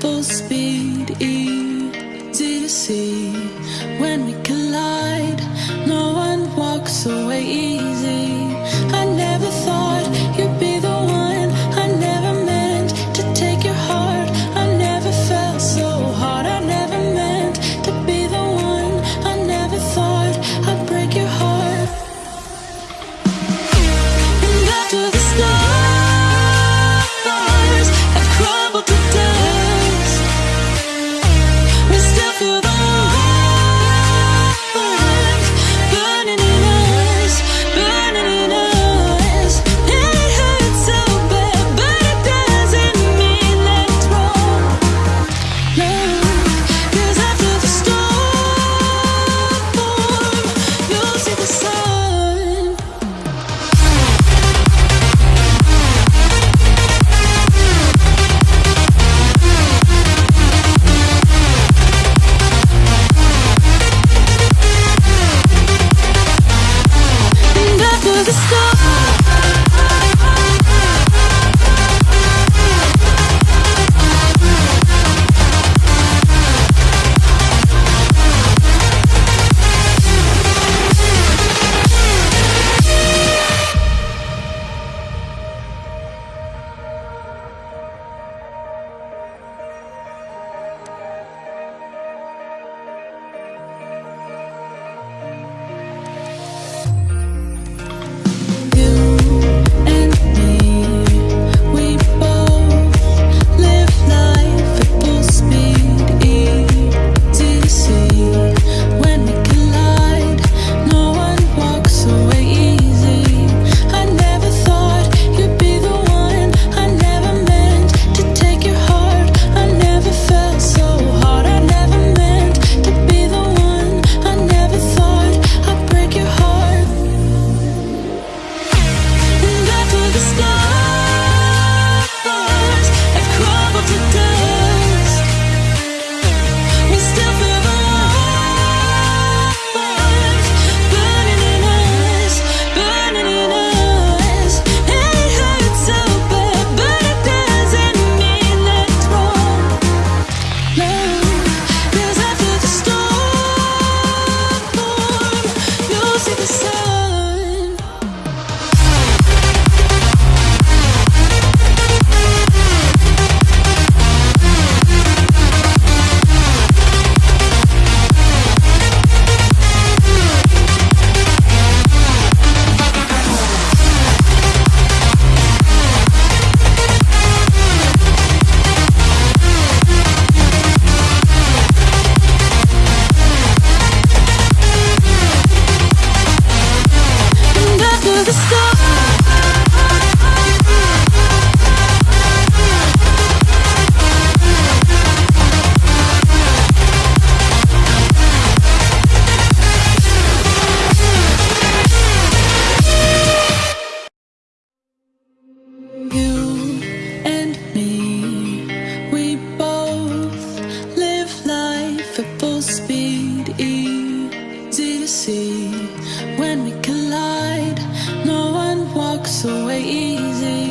full speed. Easy.